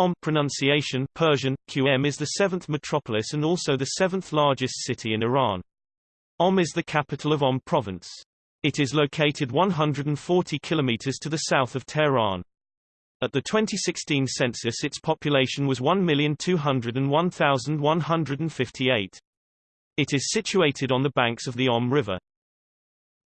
Om pronunciation Persian, QM is the seventh metropolis and also the seventh largest city in Iran. Om is the capital of Om province. It is located 140 kilometers to the south of Tehran. At the 2016 census its population was 1,201,158. It is situated on the banks of the Om River.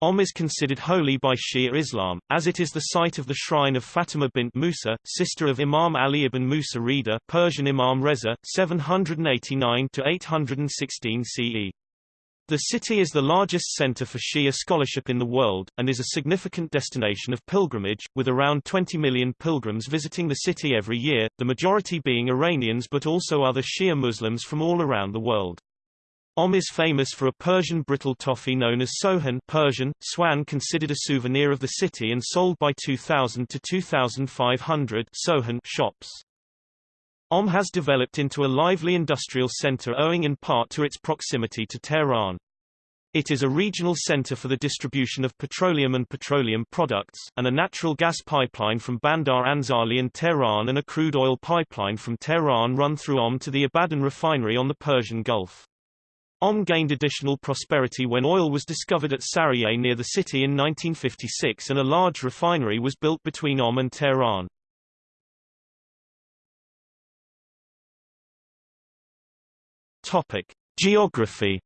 Om is considered holy by Shia Islam, as it is the site of the shrine of Fatima bint Musa, sister of Imam Ali ibn Musa Rida Persian Imam Reza, 789-816 CE. The city is the largest center for Shia scholarship in the world, and is a significant destination of pilgrimage, with around 20 million pilgrims visiting the city every year, the majority being Iranians but also other Shia Muslims from all around the world. Om is famous for a Persian brittle toffee known as sohan Persian, swan considered a souvenir of the city and sold by 2,000 to 2,500 sohan shops. Om has developed into a lively industrial center owing in part to its proximity to Tehran. It is a regional center for the distribution of petroleum and petroleum products, and a natural gas pipeline from Bandar Anzali and Tehran and a crude oil pipeline from Tehran run through Om to the Abadan refinery on the Persian Gulf. Om gained additional prosperity when oil was discovered at Sariyeh near the city in 1956 and a large refinery was built between Om and Tehran. Topic: Geography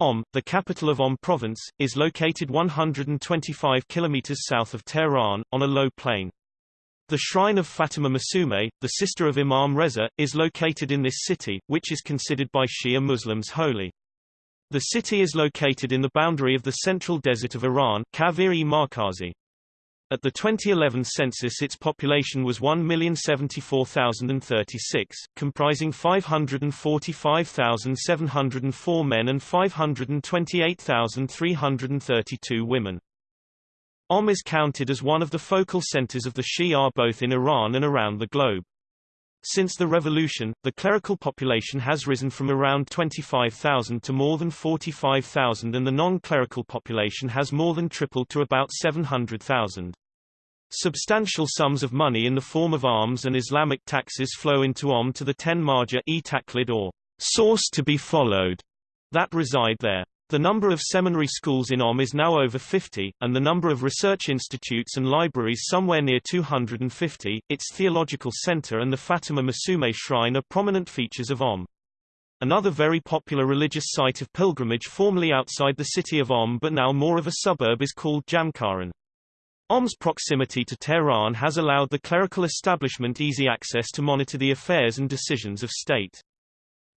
Om, the capital of Om province, is located 125 kilometers south of Tehran, on a low plain. The shrine of Fatima Masume, the sister of Imam Reza, is located in this city, which is considered by Shia Muslims holy. The city is located in the boundary of the central desert of Iran Kaviri Markazi. At the 2011 census its population was 1,074,036, comprising 545,704 men and 528,332 women. Om is counted as one of the focal centers of the Shia both in Iran and around the globe. Since the revolution, the clerical population has risen from around 25,000 to more than 45,000 and the non-clerical population has more than tripled to about 700,000. Substantial sums of money in the form of arms and Islamic taxes flow into Om to the ten marja e or source to be followed that reside there. The number of seminary schools in Om is now over 50, and the number of research institutes and libraries somewhere near 250. Its theological center and the Fatima Masume shrine are prominent features of Om. Another very popular religious site of pilgrimage formerly outside the city of Om but now more of a suburb is called Jamkaran. Om's proximity to Tehran has allowed the clerical establishment easy access to monitor the affairs and decisions of state.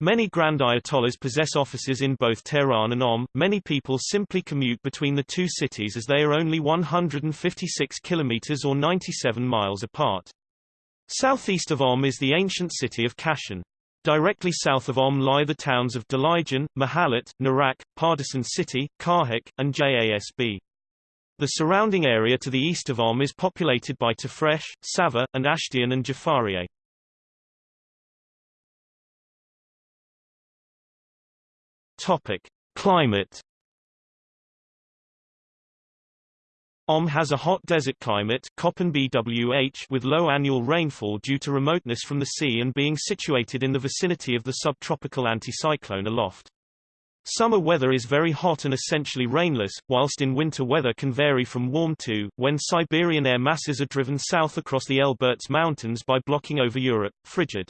Many Grand Ayatollahs possess offices in both Tehran and Om. Many people simply commute between the two cities as they are only 156 kilometers or 97 miles apart. Southeast of Om is the ancient city of Kashan. Directly south of Om lie the towns of Delijan, Mahalat, Narak, Pardisan City, Kahak, and Jasb. The surrounding area to the east of Om is populated by Tafresh, Sava, and Ashtian and Jafarieh. Topic: Climate. Om has a hot desert climate with low annual rainfall due to remoteness from the sea and being situated in the vicinity of the subtropical anticyclone aloft. Summer weather is very hot and essentially rainless, whilst in winter weather can vary from warm to, when Siberian air masses are driven south across the Elburz Mountains by blocking over Europe, frigid.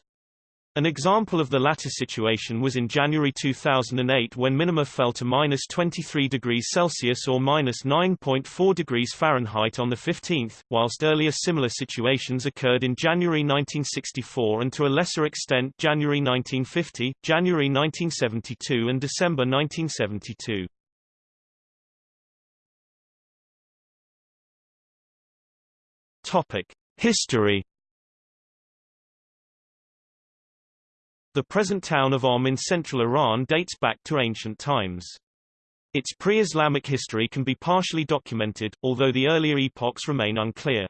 An example of the latter situation was in January 2008 when minima fell to minus 23 degrees Celsius or minus 9.4 degrees Fahrenheit on the 15th, whilst earlier similar situations occurred in January 1964 and to a lesser extent January 1950, January 1972 and December 1972. Topic: History The present town of Om in central Iran dates back to ancient times. Its pre-Islamic history can be partially documented, although the earlier epochs remain unclear.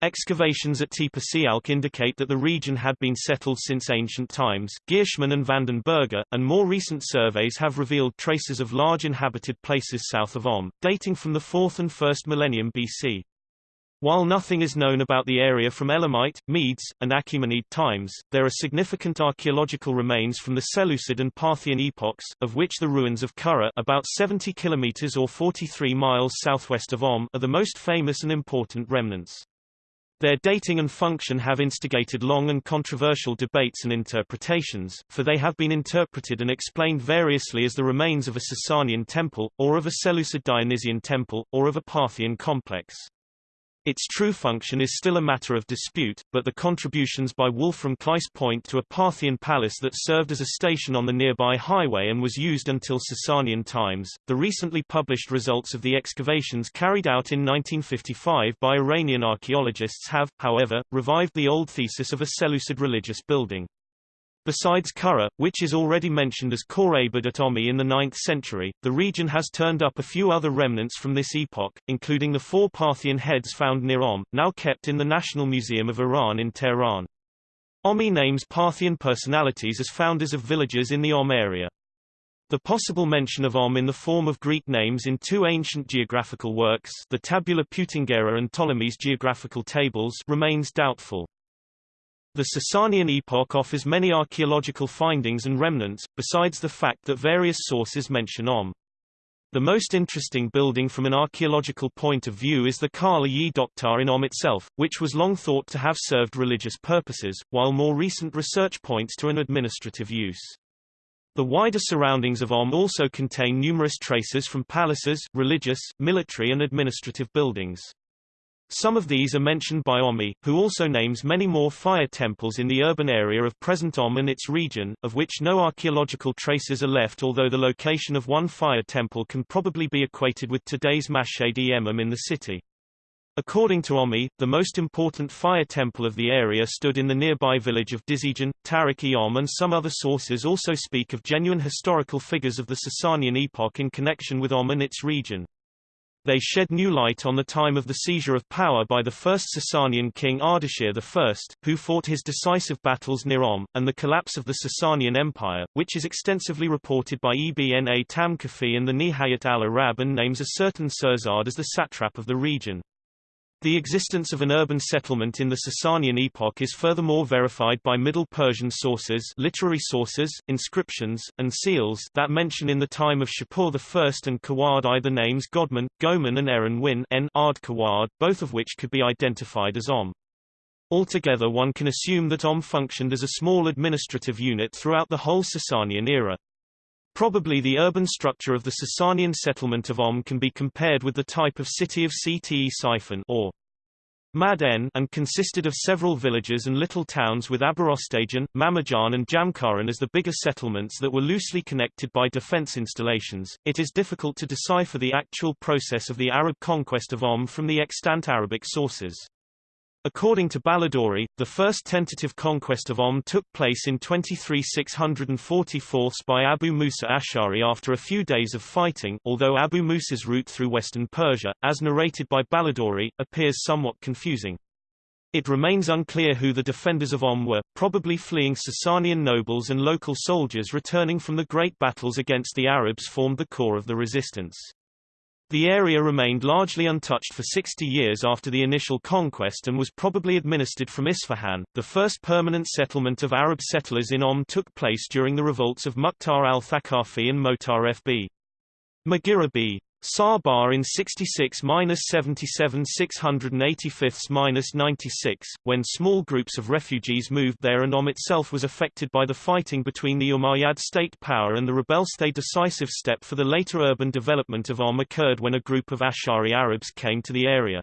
Excavations at Tepe Sialk indicate that the region had been settled since ancient times. Ghirshman and Vanden Berghe, and more recent surveys have revealed traces of large inhabited places south of Om, dating from the 4th and 1st millennium BC. While nothing is known about the area from Elamite, Medes, and Achaemenid times, there are significant archaeological remains from the Seleucid and Parthian epochs, of which the ruins of Kura about 70 kilometers or 43 miles southwest of Om are the most famous and important remnants. Their dating and function have instigated long and controversial debates and interpretations, for they have been interpreted and explained variously as the remains of a Sasanian temple, or of a Seleucid Dionysian temple, or of a Parthian complex. Its true function is still a matter of dispute, but the contributions by Wolfram Kleiss point to a Parthian palace that served as a station on the nearby highway and was used until Sasanian times. The recently published results of the excavations carried out in 1955 by Iranian archaeologists have, however, revived the old thesis of a Seleucid religious building. Besides Kura, which is already mentioned as Khorabad at Omi in the 9th century, the region has turned up a few other remnants from this epoch, including the four Parthian heads found near Om, now kept in the National Museum of Iran in Tehran. Omi names Parthian personalities as founders of villages in the Om area. The possible mention of Om in the form of Greek names in two ancient geographical works the Tabula Peutingera and Ptolemy's geographical tables remains doubtful. The Sasanian epoch offers many archaeological findings and remnants, besides the fact that various sources mention Om. The most interesting building from an archaeological point of view is the Kala Yi Doktar in Om itself, which was long thought to have served religious purposes, while more recent research points to an administrative use. The wider surroundings of Om also contain numerous traces from palaces, religious, military and administrative buildings. Some of these are mentioned by Omi, who also names many more fire temples in the urban area of present Om and its region, of which no archaeological traces are left although the location of one fire temple can probably be equated with today's Mashhad Emim in the city. According to Omi, the most important fire temple of the area stood in the nearby village of Dizijan, Tarik Om and some other sources also speak of genuine historical figures of the Sasanian epoch in connection with Om and its region. They shed new light on the time of the seizure of power by the first Sasanian king Ardashir I, who fought his decisive battles near Om, and the collapse of the Sasanian Empire, which is extensively reported by Ibn A. Tamkafi and the Nihayat al-Arab and names a certain Surzad as the satrap of the region. The existence of an urban settlement in the Sasanian epoch is furthermore verified by Middle Persian sources literary sources, inscriptions, and seals that mention in the time of Shapur I and Kawad I the names Godman, Goman and Eren Win Ard both of which could be identified as Om. Altogether one can assume that Om functioned as a small administrative unit throughout the whole Sasanian era. Probably the urban structure of the Sasanian settlement of Om can be compared with the type of city of Ctesiphon or Maden and consisted of several villages and little towns with Aberostajan, Mamajan and Jamkaran as the bigger settlements that were loosely connected by defense installations. It is difficult to decipher the actual process of the Arab conquest of Om from the extant Arabic sources. According to Baladori, the first tentative conquest of Om took place in 23 644 by Abu Musa Ash'ari after a few days of fighting, although Abu Musa's route through western Persia, as narrated by Baladori, appears somewhat confusing. It remains unclear who the defenders of Om were, probably fleeing Sasanian nobles and local soldiers returning from the great battles against the Arabs formed the core of the resistance. The area remained largely untouched for 60 years after the initial conquest and was probably administered from Isfahan. The first permanent settlement of Arab settlers in Om took place during the revolts of Mukhtar al-Thaqafi and Motar FB. Maghira b. Sarbar in 66-77 685-96, when small groups of refugees moved there and Om itself was affected by the fighting between the Umayyad state power and the rebels. A decisive step for the later urban development of Om occurred when a group of Ash'ari Arabs came to the area.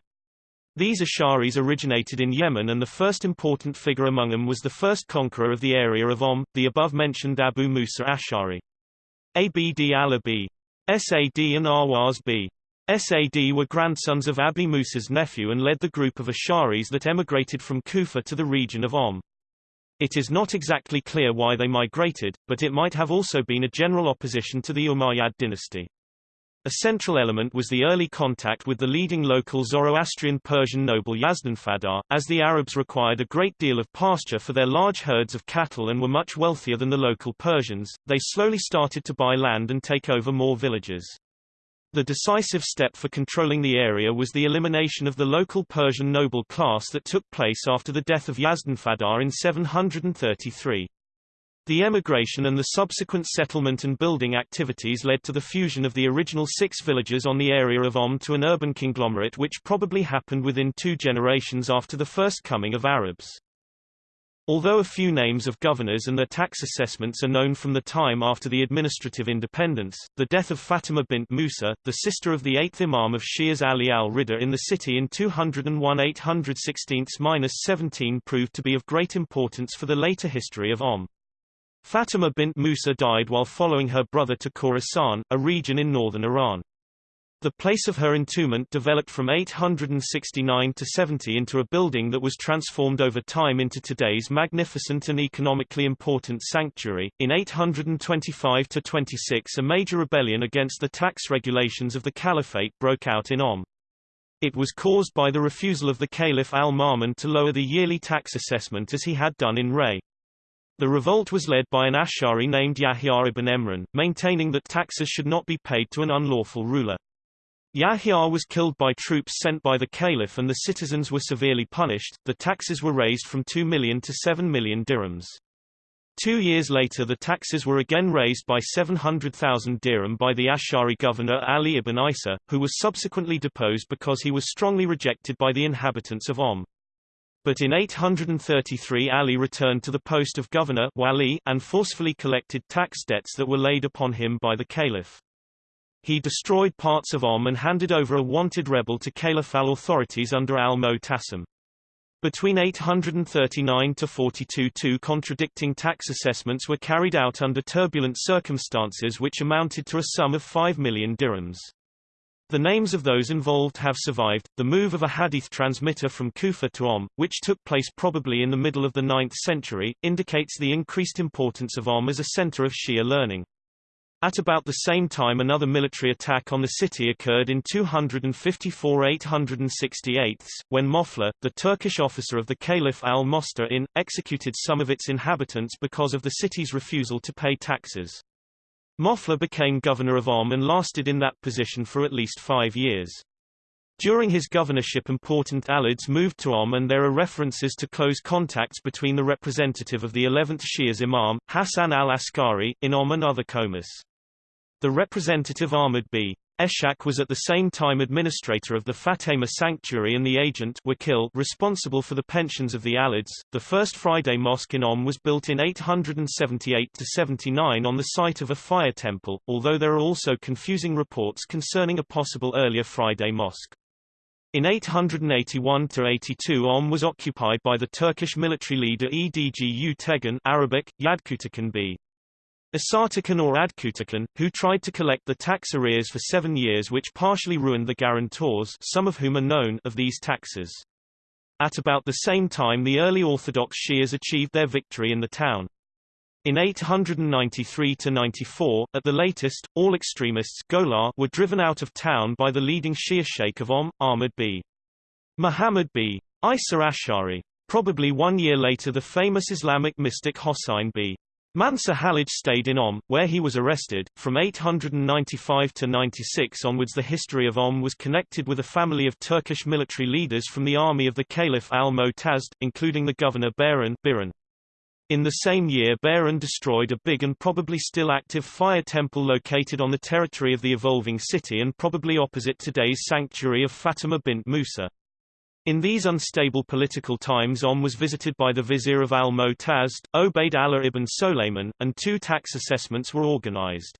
These Ash'aris originated in Yemen and the first important figure among them was the first conqueror of the area of Om, the above-mentioned Abu Musa Ash'ari. Abd al-Abi Sad and Awaz b. Sad were grandsons of Abi Musa's nephew and led the group of Ash'aris that emigrated from Kufa to the region of Om. It is not exactly clear why they migrated, but it might have also been a general opposition to the Umayyad dynasty. A central element was the early contact with the leading local Zoroastrian Persian noble Yazdanfadar, as the Arabs required a great deal of pasture for their large herds of cattle and were much wealthier than the local Persians, they slowly started to buy land and take over more villages. The decisive step for controlling the area was the elimination of the local Persian noble class that took place after the death of Yazdanfadar in 733. The emigration and the subsequent settlement and building activities led to the fusion of the original six villages on the area of Om to an urban conglomerate which probably happened within two generations after the first coming of Arabs. Although a few names of governors and their tax assessments are known from the time after the administrative independence, the death of Fatima bint Musa, the sister of the eighth Imam of Shias Ali al-Ridha in the city in 201 816-17 proved to be of great importance for the later history of Om. Fatima bint Musa died while following her brother to Khorasan, a region in northern Iran. The place of her entombment developed from 869 to 70 into a building that was transformed over time into today's magnificent and economically important sanctuary. In 825 to 26 a major rebellion against the tax regulations of the caliphate broke out in Om. It was caused by the refusal of the Caliph al-Ma'mun to lower the yearly tax assessment as he had done in Ray. The revolt was led by an Ash'ari named Yahya ibn Emran, maintaining that taxes should not be paid to an unlawful ruler. Yahya was killed by troops sent by the caliph and the citizens were severely punished. The taxes were raised from 2 million to 7 million dirhams. Two years later the taxes were again raised by 700,000 dirham by the Ash'ari governor Ali ibn Isa, who was subsequently deposed because he was strongly rejected by the inhabitants of Om. But in 833 Ali returned to the post of governor wali and forcefully collected tax debts that were laid upon him by the caliph. He destroyed parts of Om and handed over a wanted rebel to caliphal authorities under al-Mu'tasim. Between 839 to 42 two contradicting tax assessments were carried out under turbulent circumstances which amounted to a sum of 5 million dirhams. The names of those involved have survived. The move of a hadith transmitter from Kufa to Om, which took place probably in the middle of the 9th century, indicates the increased importance of Om as a center of Shia learning. At about the same time another military attack on the city occurred in 254 868 when Mofla, the Turkish officer of the Caliph al-Mostar executed some of its inhabitants because of the city's refusal to pay taxes. Mofla became governor of Om and lasted in that position for at least five years. During his governorship important Alids moved to Om and there are references to close contacts between the representative of the 11th Shias Imam, Hassan al-Askari, in Om and other comas. The representative Ahmad b. Eshak was at the same time administrator of the Fatima Sanctuary and the agent Wakil responsible for the pensions of the Alids. The first Friday mosque in Om was built in 878-79 on the site of a fire temple, although there are also confusing reports concerning a possible earlier Friday mosque. In 881-82 Om was occupied by the Turkish military leader Edgu Tegan Arabic, Yadkutakan b. Asartakan or Adkutakan, who tried to collect the tax arrears for seven years which partially ruined the guarantors some of whom are known of these taxes. At about the same time the early Orthodox Shias achieved their victory in the town. In 893–94, at the latest, all extremists Golar were driven out of town by the leading Shia sheikh of Om, Ahmad b. Muhammad b. Isa Ash'ari. Probably one year later the famous Islamic mystic Hossein b. Mansur Halid stayed in Om, where he was arrested. From 895 to 96 onwards the history of Om was connected with a family of Turkish military leaders from the army of the Caliph al-Mu'tazd, including the governor Bahran Biran. In the same year Bahran destroyed a big and probably still active fire temple located on the territory of the evolving city and probably opposite today's sanctuary of Fatima bint Musa. In these unstable political times Om was visited by the vizier of al-Mu'tazd, Obaid Allah ibn Solayman, and two tax assessments were organized.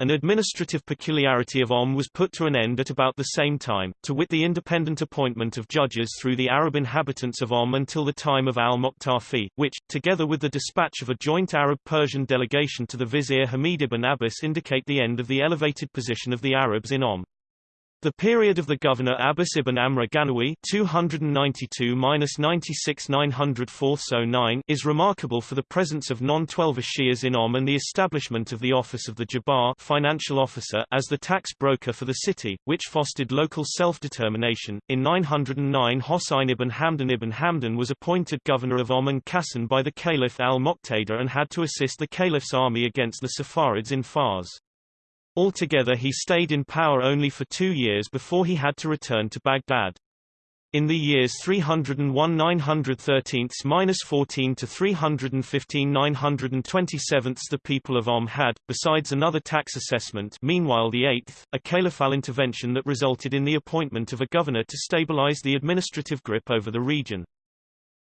An administrative peculiarity of Om was put to an end at about the same time, to wit the independent appointment of judges through the Arab inhabitants of Om until the time of al-Muqtafi, which, together with the dispatch of a joint Arab-Persian delegation to the vizier Hamid ibn Abbas indicate the end of the elevated position of the Arabs in Om. The period of the governor Abbas ibn Amr Ganawi 292-96-904 is remarkable for the presence of non-Twelver Shias in Om and the establishment of the office of the Jabbar financial officer as the tax broker for the city, which fostered local self-determination. In 909 Hossein ibn Hamdan ibn Hamdan was appointed governor of Om and Kassan by the Caliph al-Muqtada and had to assist the Caliph's army against the Saffarids in Fars. Altogether he stayed in power only for two years before he had to return to Baghdad. In the years 301 913-14 to 315 927 the people of Om had, besides another tax assessment meanwhile the eighth, a caliphal intervention that resulted in the appointment of a governor to stabilize the administrative grip over the region.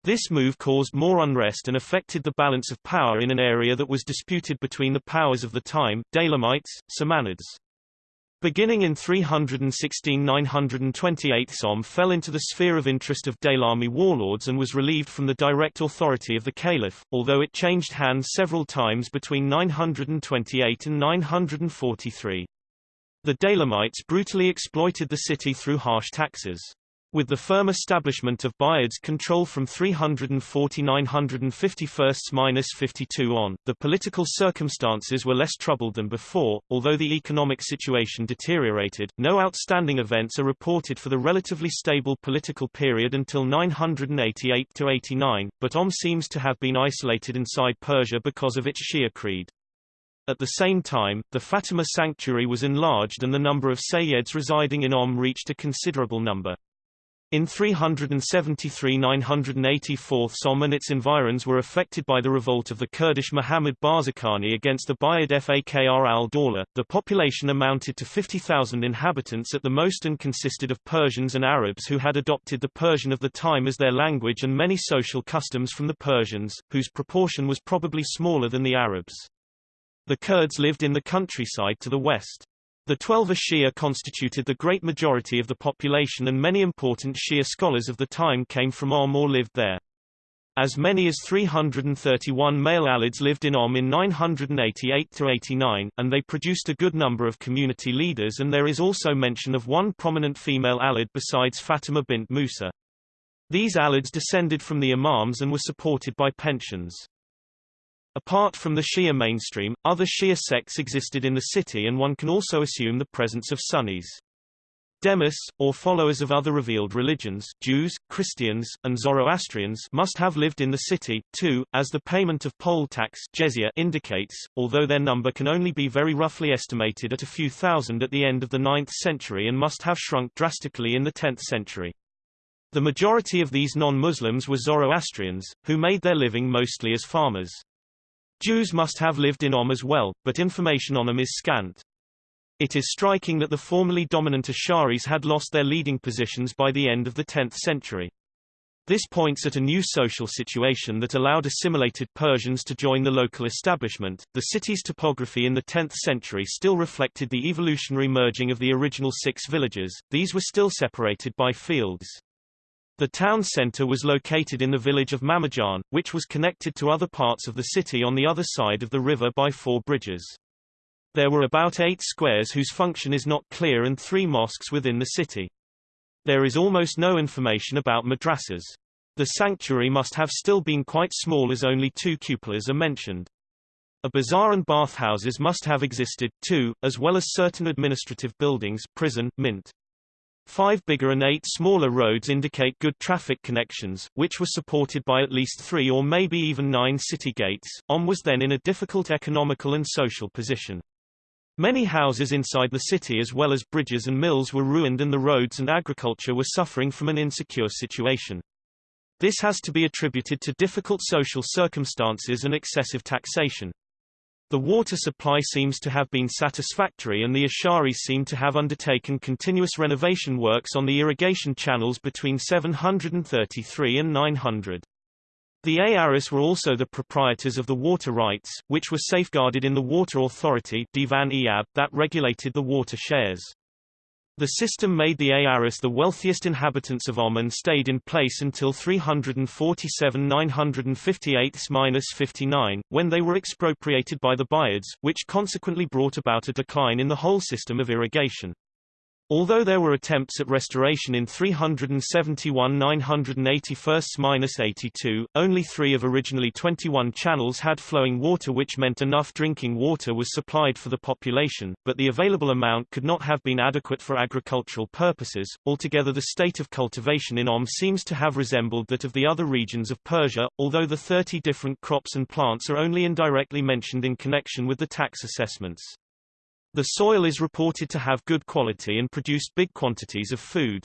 This move caused more unrest and affected the balance of power in an area that was disputed between the powers of the time, Daylamites, Samanids. Beginning in 316-928 Som fell into the sphere of interest of Daylami warlords and was relieved from the direct authority of the caliph, although it changed hands several times between 928 and 943. The Daylamites brutally exploited the city through harsh taxes. With the firm establishment of Buyid's control from 349-52 on, the political circumstances were less troubled than before, although the economic situation deteriorated. No outstanding events are reported for the relatively stable political period until 988-89, but Om seems to have been isolated inside Persia because of its Shia creed. At the same time, the Fatima sanctuary was enlarged and the number of Sayyids residing in Om reached a considerable number. In 373–984 Som and its environs were affected by the revolt of the Kurdish Muhammad Barzakani against the Buyid Fakhr al-Dawla. The population amounted to 50,000 inhabitants at the most and consisted of Persians and Arabs who had adopted the Persian of the time as their language and many social customs from the Persians, whose proportion was probably smaller than the Arabs. The Kurds lived in the countryside to the west. The Twelver Shia constituted the great majority of the population and many important Shia scholars of the time came from Om or lived there. As many as 331 male Alids lived in Om in 988-89, and they produced a good number of community leaders and there is also mention of one prominent female Alid besides Fatima bint Musa. These Alids descended from the Imams and were supported by pensions. Apart from the Shia mainstream, other Shia sects existed in the city and one can also assume the presence of Sunnis. Demis, or followers of other revealed religions Jews, Christians, and Zoroastrians must have lived in the city, too, as the payment of poll tax jizya indicates, although their number can only be very roughly estimated at a few thousand at the end of the 9th century and must have shrunk drastically in the 10th century. The majority of these non-Muslims were Zoroastrians, who made their living mostly as farmers. Jews must have lived in Om as well, but information on them is scant. It is striking that the formerly dominant Asharis had lost their leading positions by the end of the 10th century. This points at a new social situation that allowed assimilated Persians to join the local establishment. The city's topography in the 10th century still reflected the evolutionary merging of the original six villages, these were still separated by fields. The town centre was located in the village of Mamajan, which was connected to other parts of the city on the other side of the river by four bridges. There were about eight squares whose function is not clear and three mosques within the city. There is almost no information about madrasas. The sanctuary must have still been quite small as only two cupolas are mentioned. A bazaar and bathhouses must have existed, too, as well as certain administrative buildings prison, mint. Five bigger and eight smaller roads indicate good traffic connections, which were supported by at least three or maybe even nine city gates. Om was then in a difficult economical and social position. Many houses inside the city as well as bridges and mills were ruined and the roads and agriculture were suffering from an insecure situation. This has to be attributed to difficult social circumstances and excessive taxation. The water supply seems to have been satisfactory and the Asharis seem to have undertaken continuous renovation works on the irrigation channels between 733 and 900. The Asharis were also the proprietors of the water rights, which were safeguarded in the Water Authority Divan that regulated the water shares. The system made the Asharis the wealthiest inhabitants of Oman stayed in place until 347 958-59, when they were expropriated by the Buyids, which consequently brought about a decline in the whole system of irrigation. Although there were attempts at restoration in 371 981-82, only three of originally 21 channels had flowing water which meant enough drinking water was supplied for the population, but the available amount could not have been adequate for agricultural purposes. Altogether the state of cultivation in Om seems to have resembled that of the other regions of Persia, although the 30 different crops and plants are only indirectly mentioned in connection with the tax assessments. The soil is reported to have good quality and produce big quantities of food.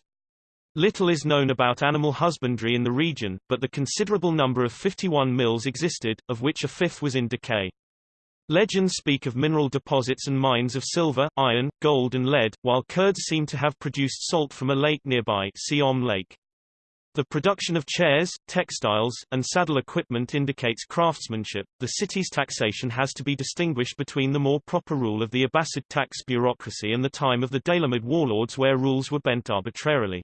Little is known about animal husbandry in the region, but the considerable number of 51 mills existed, of which a fifth was in decay. Legends speak of mineral deposits and mines of silver, iron, gold and lead, while Kurds seem to have produced salt from a lake nearby see Om Lake. The production of chairs, textiles, and saddle equipment indicates craftsmanship. The city's taxation has to be distinguished between the more proper rule of the Abbasid tax bureaucracy and the time of the Daylamid warlords where rules were bent arbitrarily.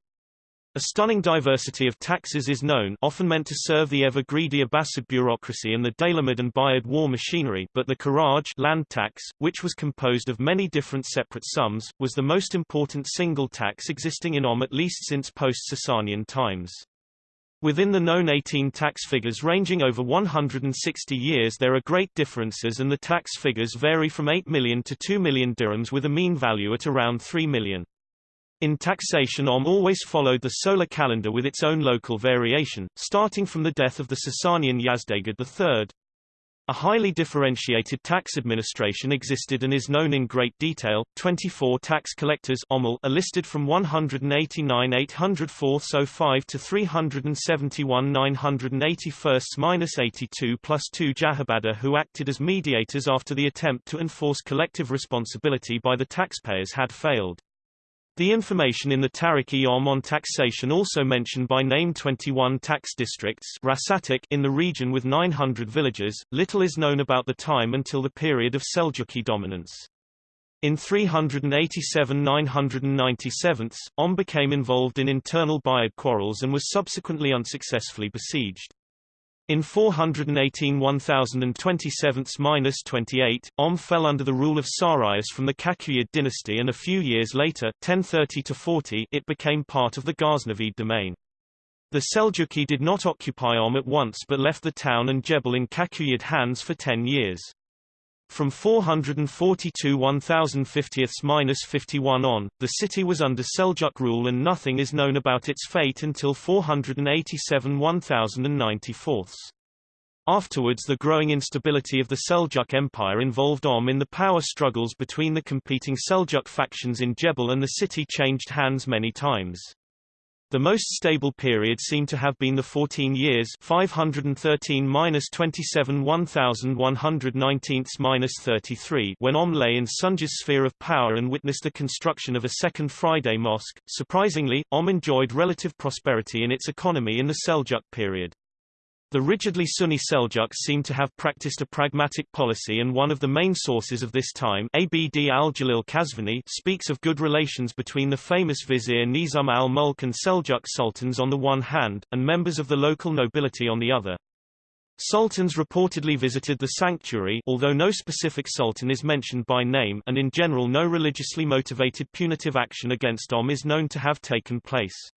A stunning diversity of taxes is known often meant to serve the ever-greedy Abbasid bureaucracy and the Daylamid and Buyid war machinery but the Karaj land tax, which was composed of many different separate sums, was the most important single tax existing in Om at least since post-Sasanian times. Within the known 18 tax figures ranging over 160 years there are great differences and the tax figures vary from 8 million to 2 million dirhams with a mean value at around 3 million. In taxation Om always followed the solar calendar with its own local variation, starting from the death of the Sasanian Yazdegerd III. A highly differentiated tax administration existed and is known in great detail. 24 tax collectors are listed from 189-804-05 to 371 981-82 plus 2 Jahabada who acted as mediators after the attempt to enforce collective responsibility by the taxpayers had failed. The information in the Tariq-e-Om on taxation also mentioned by name 21 tax districts in the region with 900 villages. Little is known about the time until the period of Seljuki dominance. In 387–997, Om became involved in internal Buyid quarrels and was subsequently unsuccessfully besieged. In 418 1027-28, Om fell under the rule of Sarius from the Kakuyid dynasty and a few years later 1030 it became part of the Ghaznavid domain. The Seljuki did not occupy Om at once but left the town and Jebel in Kakuyid hands for ten years. From 442 1050-51 on, the city was under Seljuk rule and nothing is known about its fate until 487 1094. Afterwards the growing instability of the Seljuk Empire involved Om in the power struggles between the competing Seljuk factions in Jebel and the city changed hands many times. The most stable period seemed to have been the 14 years 513-27 1119-33 when Om lay in Sanjar's sphere of power and witnessed the construction of a second Friday mosque. Surprisingly, Om enjoyed relative prosperity in its economy in the Seljuk period. The rigidly Sunni Seljuks seem to have practiced a pragmatic policy and one of the main sources of this time Abd al-Jalil Kazvini speaks of good relations between the famous vizier Nizam al-Mulk and Seljuk sultans on the one hand, and members of the local nobility on the other. Sultans reportedly visited the sanctuary although no specific sultan is mentioned by name and in general no religiously motivated punitive action against Om is known to have taken place.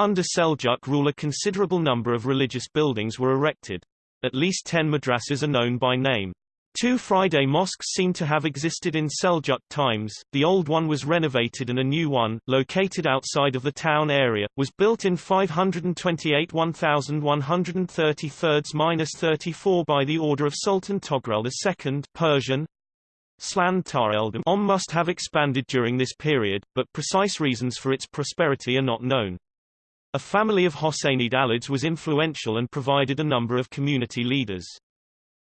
Under Seljuk rule a considerable number of religious buildings were erected. At least ten madrasas are known by name. Two Friday mosques seem to have existed in Seljuk times, the old one was renovated and a new one, located outside of the town area, was built in 528 1133-34 by the order of Sultan Togrul II Persian, Slan Tareldam Om must have expanded during this period, but precise reasons for its prosperity are not known. A family of Hosseynid Alids was influential and provided a number of community leaders.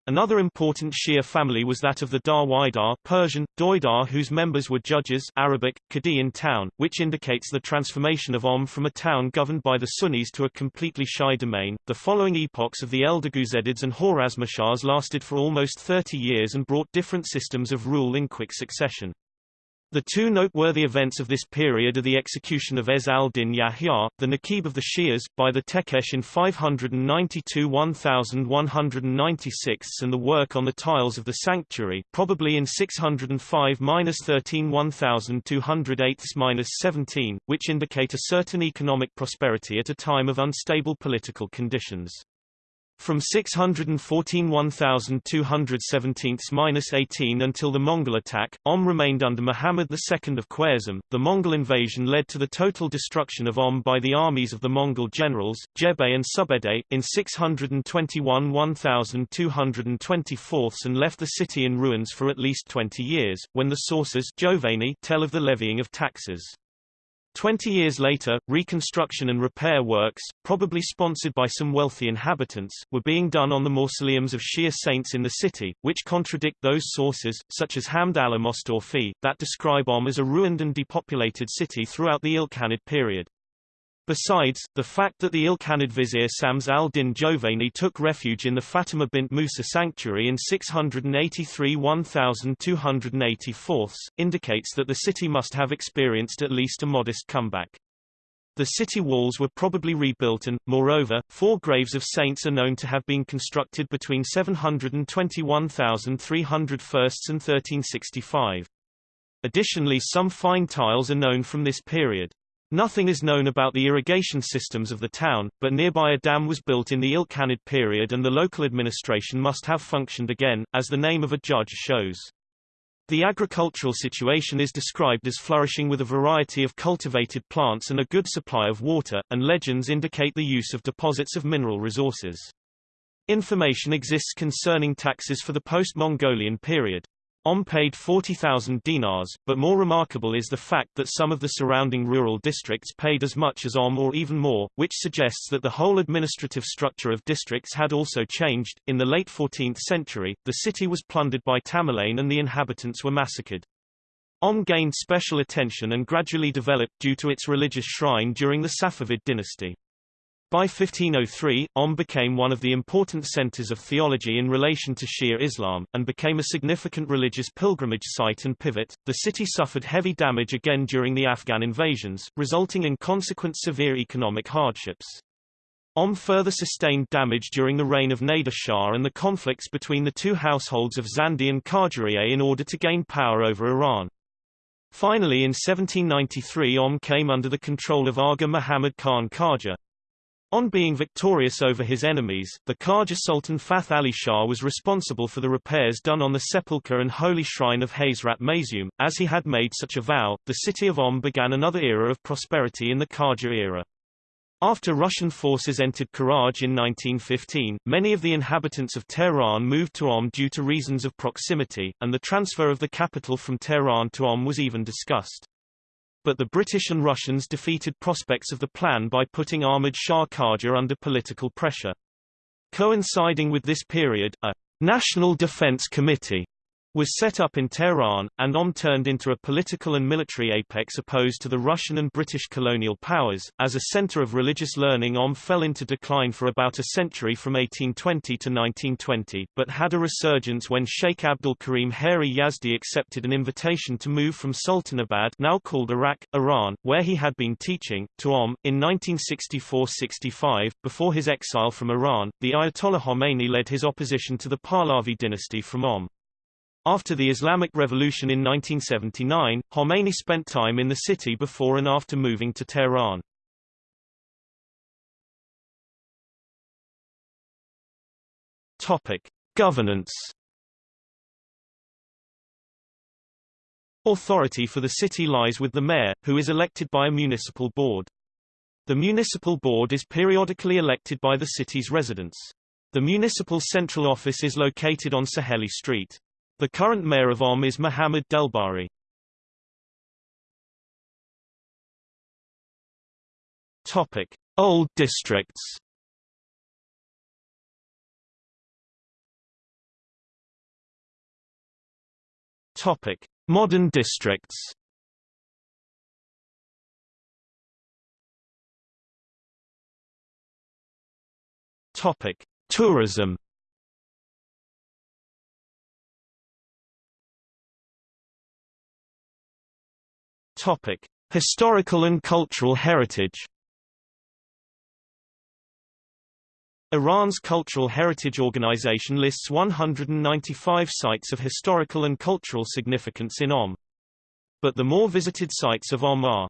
Another important Shia family was that of the Darwaidar Persian, Doidar whose members were judges Arabic, Qadi in town, which indicates the transformation of Om from a town governed by the Sunnis to a completely Shia domain. The following epochs of the Eldiguzidids and Khwarazmshahs lasted for almost 30 years and brought different systems of rule in quick succession. The two noteworthy events of this period are the execution of Ez al-Din Yahya, the Naqib of the Shias, by the Tekesh in 592-1196 and the work on the tiles of the sanctuary, probably in 605-13 which indicate a certain economic prosperity at a time of unstable political conditions. From 614 1217-18 until the Mongol attack, Om remained under Muhammad II of Khwarezm. The Mongol invasion led to the total destruction of Om by the armies of the Mongol generals, Jebe and Subedai, in 621 1224 and left the city in ruins for at least 20 years, when the sources Jovani tell of the levying of taxes. Twenty years later, reconstruction and repair works, probably sponsored by some wealthy inhabitants, were being done on the mausoleums of Shia saints in the city, which contradict those sources, such as Hamd al-Mostorfi, that describe Om as a ruined and depopulated city throughout the Ilkhanid period. Besides, the fact that the Ilkhanid vizier Shams al-Din Jovani took refuge in the Fatima bint Musa sanctuary in 683-1284 indicates that the city must have experienced at least a modest comeback. The city walls were probably rebuilt and, moreover, four graves of saints are known to have been constructed between 721,301 and 1365. Additionally some fine tiles are known from this period. Nothing is known about the irrigation systems of the town, but nearby a dam was built in the Ilkhanid period and the local administration must have functioned again, as the name of a judge shows. The agricultural situation is described as flourishing with a variety of cultivated plants and a good supply of water, and legends indicate the use of deposits of mineral resources. Information exists concerning taxes for the post-Mongolian period. Om paid 40,000 dinars, but more remarkable is the fact that some of the surrounding rural districts paid as much as Om or even more, which suggests that the whole administrative structure of districts had also changed. In the late 14th century, the city was plundered by Tamerlane and the inhabitants were massacred. Om gained special attention and gradually developed due to its religious shrine during the Safavid dynasty. By 1503, Om became one of the important centers of theology in relation to Shia Islam, and became a significant religious pilgrimage site and pivot. The city suffered heavy damage again during the Afghan invasions, resulting in consequent severe economic hardships. Om further sustained damage during the reign of Nader Shah and the conflicts between the two households of Zandi and Qajariyeh in order to gain power over Iran. Finally in 1793 Om came under the control of Aga Muhammad Khan Qajar. On being victorious over his enemies, the Qajar Sultan Fath Ali Shah was responsible for the repairs done on the sepulchre and holy shrine of Hazrat Maysoom. As he had made such a vow, the city of Om began another era of prosperity in the Qajar era. After Russian forces entered Karaj in 1915, many of the inhabitants of Tehran moved to Om due to reasons of proximity, and the transfer of the capital from Tehran to Om was even discussed but the British and Russians defeated prospects of the plan by putting Ahmad Shah Qajar under political pressure. Coinciding with this period, a National Defense Committee was set up in Tehran, and Om turned into a political and military apex opposed to the Russian and British colonial powers. As a center of religious learning Om fell into decline for about a century from 1820 to 1920, but had a resurgence when Sheikh Abdul Karim Hairi Yazdi accepted an invitation to move from Sultanabad now called Arak, Iran, where he had been teaching, to Om. In 1964–65, before his exile from Iran, the Ayatollah Khomeini led his opposition to the Pahlavi dynasty from Om. After the Islamic Revolution in 1979, Khomeini spent time in the city before and after moving to Tehran. Topic: Governance. Authority for the city lies with the mayor, who is elected by a municipal board. The municipal board is periodically elected by the city's residents. The municipal central office is located on Saheli Street. The current mayor of Om is Mohammad Delbari. Topic: Old districts. Topic: Modern districts. Topic: Tourism. Topic: Historical and cultural heritage. Iran's Cultural Heritage Organization lists 195 sites of historical and cultural significance in Om. But the more visited sites of Om are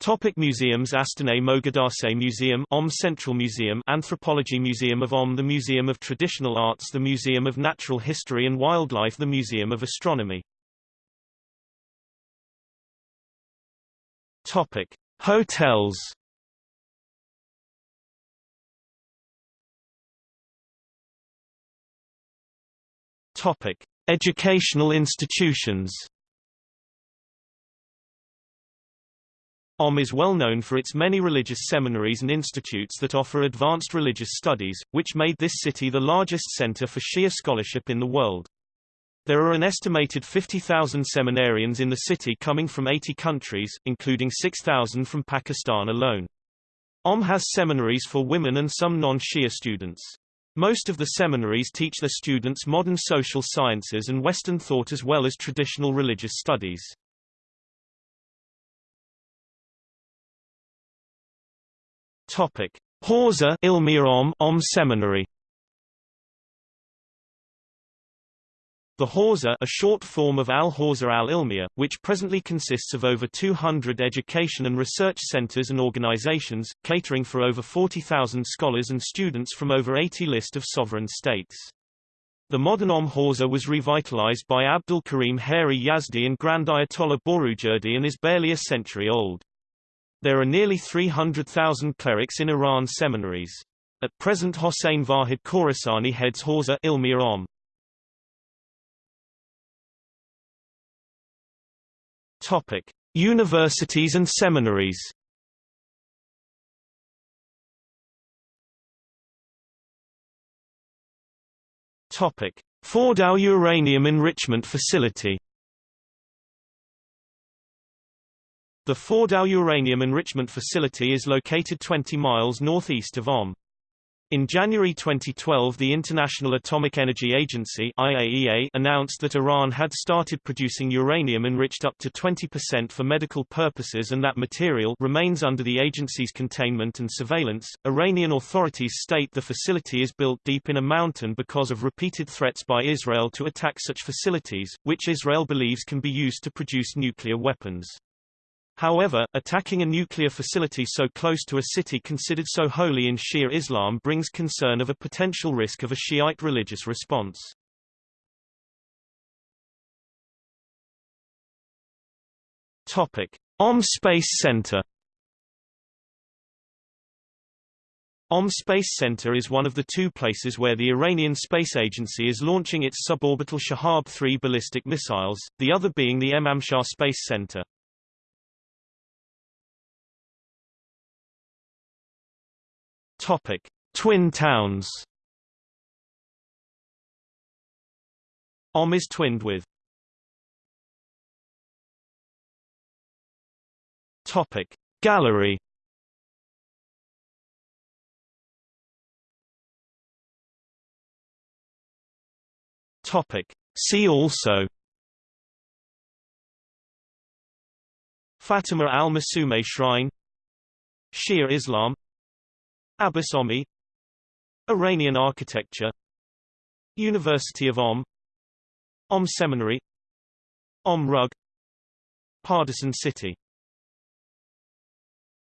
Topic museums Astana Mogadase Museum Om Central Museum Anthropology Museum of Om The Museum of Traditional Arts The Museum of Natural History and Wildlife The Museum of Astronomy Topic. Hotels Topic. Educational institutions OM is well known for its many religious seminaries and institutes that offer advanced religious studies, which made this city the largest center for Shia scholarship in the world. There are an estimated 50,000 seminarians in the city coming from 80 countries, including 6,000 from Pakistan alone. OM has seminaries for women and some non-Shia students. Most of the seminaries teach their students modern social sciences and Western thought as well as traditional religious studies. Topic: Om, Om Seminary. The Hawza a short form of Al-Hawza al-Ilmiya, which presently consists of over 200 education and research centers and organizations, catering for over 40,000 scholars and students from over 80 list of sovereign states. The modern Om Hawza was revitalized by Abdul Karim Hairi Yazdi and Grand Ayatollah Borujerdi and is barely a century old. There are nearly 300,000 clerics in Iran seminaries. At present Hossein Vahid Khorasani heads Hawza Ilmiya Om. Topic: Universities and seminaries. Topic: Fordow Uranium Enrichment Facility. The Fordow Uranium Enrichment Facility is located 20 miles northeast of Om. In January 2012 the International Atomic Energy Agency IAEA announced that Iran had started producing uranium enriched up to 20% for medical purposes and that material remains under the agency's containment and surveillance. Iranian authorities state the facility is built deep in a mountain because of repeated threats by Israel to attack such facilities, which Israel believes can be used to produce nuclear weapons. However, attacking a nuclear facility so close to a city considered so holy in Shia Islam brings concern of a potential risk of a Shiite religious response. Topic: Om Space Center Om Space Center is one of the two places where the Iranian Space Agency is launching its suborbital Shahab-3 ballistic missiles, the other being the Emamshahr Space Center. Topic: Twin towns. Om is twinned with. Topic: Gallery. Topic: See also. Fatima al-Masume Shrine Shia Islam Abbas Omi Iranian architecture University of Om Om Seminary Om Rug Pardisan City